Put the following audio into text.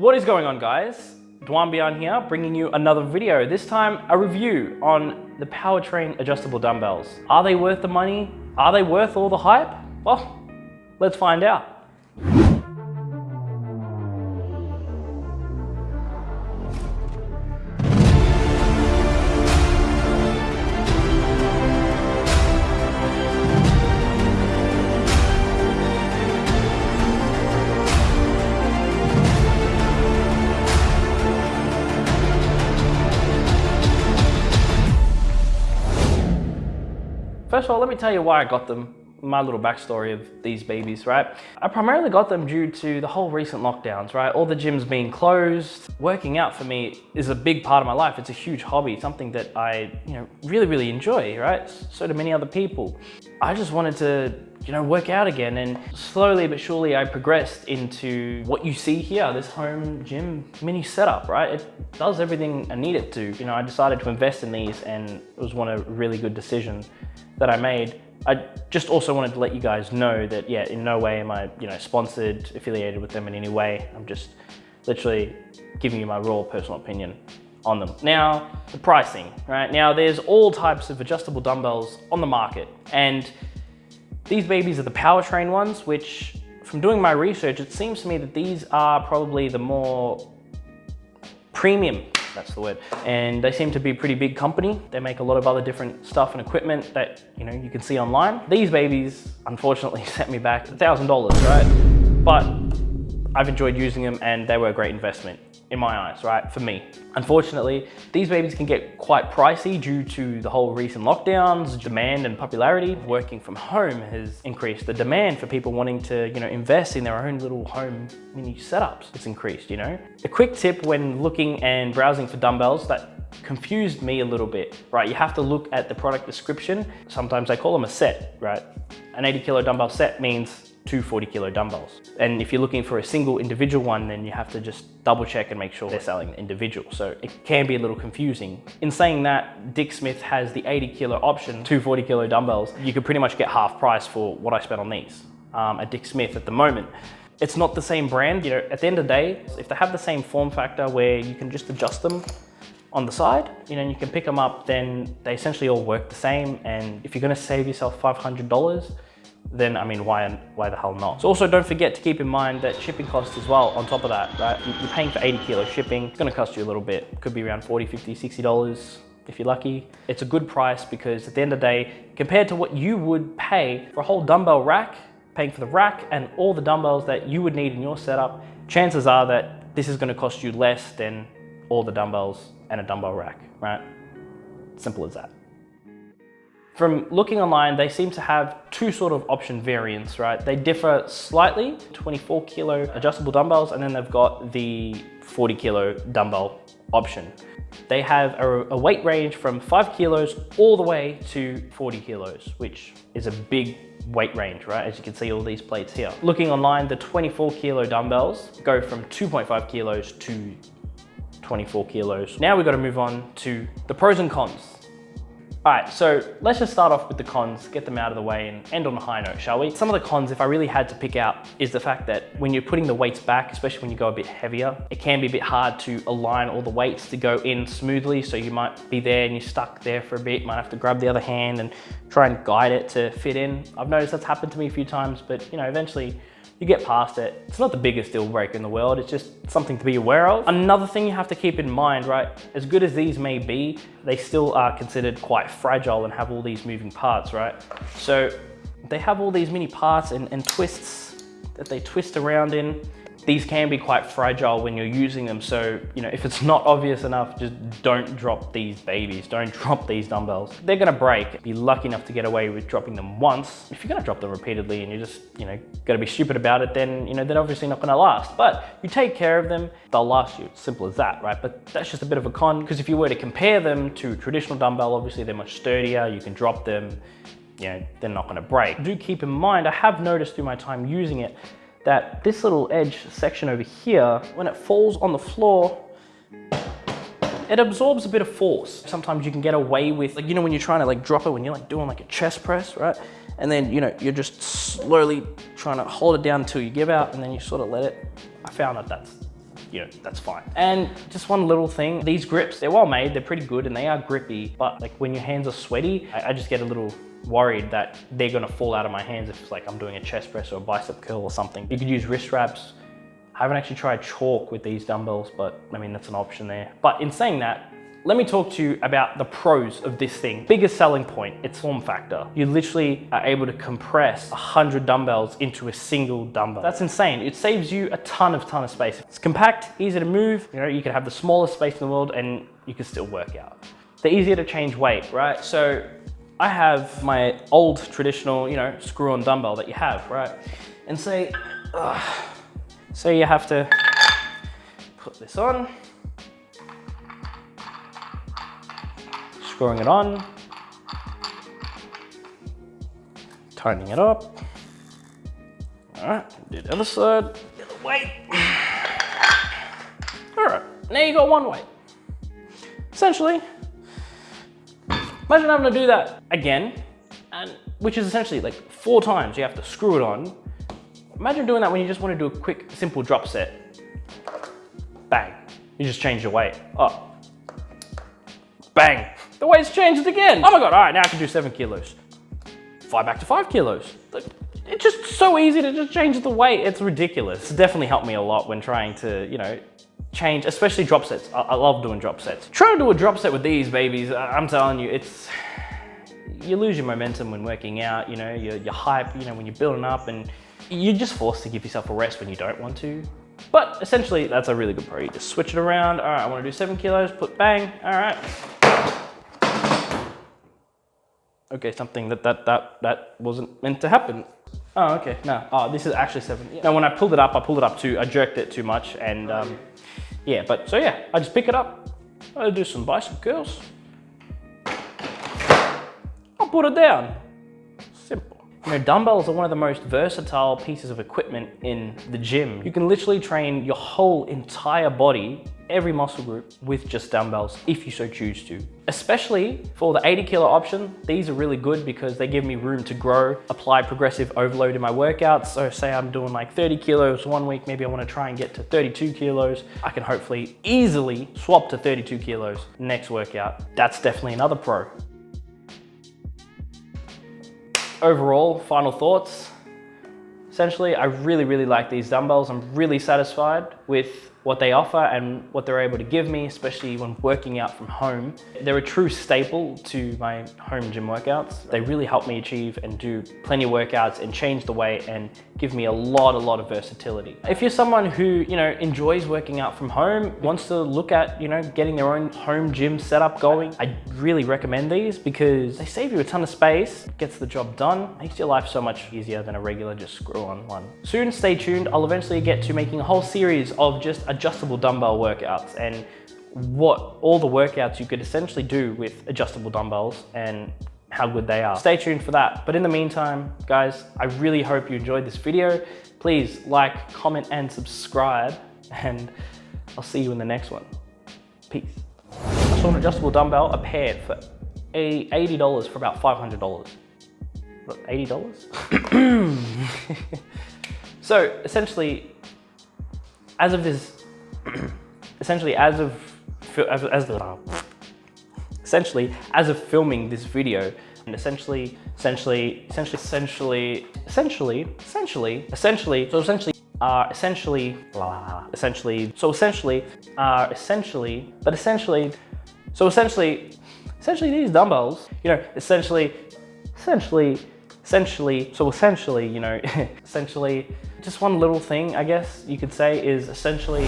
What is going on guys? Dwan Beyond here, bringing you another video. This time, a review on the Powertrain adjustable dumbbells. Are they worth the money? Are they worth all the hype? Well, let's find out. First of all, let me tell you why I got them my little backstory of these babies, right? I primarily got them due to the whole recent lockdowns, right? All the gyms being closed. Working out for me is a big part of my life. It's a huge hobby, something that I, you know, really, really enjoy, right? So do many other people. I just wanted to, you know, work out again and slowly but surely I progressed into what you see here, this home gym mini setup, right? It does everything I need it to. You know, I decided to invest in these and it was one of really good decision that I made. I just also wanted to let you guys know that, yeah, in no way am I, you know, sponsored, affiliated with them in any way. I'm just literally giving you my raw personal opinion on them. Now, the pricing, right? Now, there's all types of adjustable dumbbells on the market, and these babies are the Powertrain ones, which from doing my research, it seems to me that these are probably the more premium that's the word. And they seem to be a pretty big company. They make a lot of other different stuff and equipment that, you know, you can see online. These babies, unfortunately, set me back $1,000, right? But I've enjoyed using them and they were a great investment in my eyes, right, for me. Unfortunately, these babies can get quite pricey due to the whole recent lockdowns, demand and popularity. Working from home has increased. The demand for people wanting to, you know, invest in their own little home mini setups, it's increased, you know. A quick tip when looking and browsing for dumbbells that confused me a little bit, right? You have to look at the product description. Sometimes they call them a set, right? An 80 kilo dumbbell set means two 40 kilo dumbbells. And if you're looking for a single individual one, then you have to just double check and make sure they're selling individual. So it can be a little confusing. In saying that, Dick Smith has the 80 kilo option, two 40 kilo dumbbells. You could pretty much get half price for what I spent on these um, at Dick Smith at the moment. It's not the same brand, you know, at the end of the day, if they have the same form factor where you can just adjust them on the side, you know, you can pick them up, then they essentially all work the same. And if you're gonna save yourself $500, then I mean, why, why the hell not? So also don't forget to keep in mind that shipping costs as well on top of that, right? You're paying for 80 kilos shipping. It's gonna cost you a little bit. Could be around 40, 50, 60 dollars if you're lucky. It's a good price because at the end of the day, compared to what you would pay for a whole dumbbell rack, paying for the rack and all the dumbbells that you would need in your setup, chances are that this is gonna cost you less than all the dumbbells and a dumbbell rack, right? Simple as that. From looking online, they seem to have two sort of option variants, right? They differ slightly, 24 kilo adjustable dumbbells, and then they've got the 40 kilo dumbbell option. They have a, a, weight range from five kilos all the way to 40 kilos, which is a big weight range, right? As you can see all these plates here. Looking online, the 24 kilo dumbbells go from 2.5 kilos to 24 kilos. Now we've got to move on to the pros and cons. All right, so let's just start off with the cons, get them out of the way and end on a high note, shall we? Some of the cons, if I really had to pick out, is the fact that when you're putting the weights back, especially when you go a bit heavier, it can be a bit hard to align all the weights to go in smoothly. So you might be there and you're stuck there for a bit, might have to grab the other hand and try and guide it to fit in. I've noticed that's happened to me a few times, but you know, eventually you get past it. It's not the biggest deal breaker in the world, it's just something to be aware of. Another thing you have to keep in mind, right, as good as these may be, they still are considered quite fragile and have all these moving parts, right? So they have all these mini parts and, and twists that they twist around in. These can be quite fragile when you're using them. So, you know, if it's not obvious enough, just don't drop these babies. Don't drop these dumbbells. They're gonna break. Be lucky enough to get away with dropping them once. If you're gonna drop them repeatedly and you're just, you know, gonna be stupid about it, then, you know, they're obviously not gonna last. But you take care of them, they'll last you. Simple as that, right? But that's just a bit of a con because if you were to compare them to traditional dumbbell, obviously they're much sturdier. You can drop them, you know, they're not gonna break. Do keep in mind, I have noticed through my time using it, that this little edge section over here, when it falls on the floor, it absorbs a bit of force. Sometimes you can get away with, like, you know, when you're trying to like drop it, when you're like doing like a chest press, right? And then, you know, you're just slowly trying to hold it down until you give out and then you sort of let it. I found that that's you know, that's fine. And just one little thing, these grips, they're well made, they're pretty good and they are grippy, but like when your hands are sweaty, I, I just get a little worried that they're gonna fall out of my hands if it's like I'm doing a chest press or a bicep curl or something. You could use wrist wraps. I haven't actually tried chalk with these dumbbells, but I mean, that's an option there. But in saying that, let me talk to you about the pros of this thing. Biggest selling point, its form factor. You literally are able to compress 100 dumbbells into a single dumbbell. That's insane. It saves you a ton of ton of space. It's compact, easy to move. You know, you can have the smallest space in the world and you can still work out. They're easier to change weight, right? So I have my old traditional, you know, screw-on dumbbell that you have, right? And say, uh, say you have to put this on, screwing it on, tightening it up. All right, do the other side, the other way. All right, now you got one weight. Essentially, imagine having to do that again, and which is essentially like four times you have to screw it on. Imagine doing that when you just want to do a quick, simple drop set. Bang, you just change your weight. Oh, bang, the weight's changed again. Oh my God, all right, now I can do seven kilos. Five back to five kilos. It's just so easy to just change the weight. It's ridiculous. It's definitely helped me a lot when trying to, you know, change, especially drop sets. I, I love doing drop sets. Try to do a drop set with these babies, I'm telling you, it's, you lose your momentum when working out, you know, your, your hype, you know, when you're building up and you're just forced to give yourself a rest when you don't want to. But essentially, that's a really good pro. You just switch it around. All right, I want to do seven kilos, put bang. All right, okay, something that, that, that, that wasn't meant to happen. Oh, okay, no, oh, this is actually seven. Yeah. Now, when I pulled it up, I pulled it up too, I jerked it too much and um, yeah, but so yeah, I just pick it up, I do some bicep curls, I'll put it down. You know, dumbbells are one of the most versatile pieces of equipment in the gym. You can literally train your whole entire body every muscle group with just dumbbells if you so choose to. Especially for the 80 kilo option, these are really good because they give me room to grow, apply progressive overload in my workouts. So say I'm doing like 30 kilos one week, maybe I wanna try and get to 32 kilos. I can hopefully easily swap to 32 kilos next workout. That's definitely another pro. Overall, final thoughts. Essentially, I really, really like these dumbbells. I'm really satisfied with what they offer and what they're able to give me, especially when working out from home. They're a true staple to my home gym workouts. They really help me achieve and do plenty of workouts and change the weight and give me a lot, a lot of versatility. If you're someone who, you know, enjoys working out from home, wants to look at, you know, getting their own home gym setup going, I really recommend these because they save you a ton of space, gets the job done, makes your life so much easier than a regular just screw on one. Soon, stay tuned. I'll eventually get to making a whole series of just adjustable dumbbell workouts and what all the workouts you could essentially do with adjustable dumbbells and how good they are. Stay tuned for that. But in the meantime, guys, I really hope you enjoyed this video. Please like, comment, and subscribe, and I'll see you in the next one. Peace. I saw an adjustable dumbbell, a pair for $80 for about $500. $80? so essentially, as of this essentially as of as, as essentially as of filming this video and essentially essentially essentially essentially essentially essentially essentially so essentially are essentially essentially so essentially are essentially but essentially so essentially essentially these dumbbells you know essentially essentially essentially so essentially you know essentially just one little thing, I guess you could say, is essentially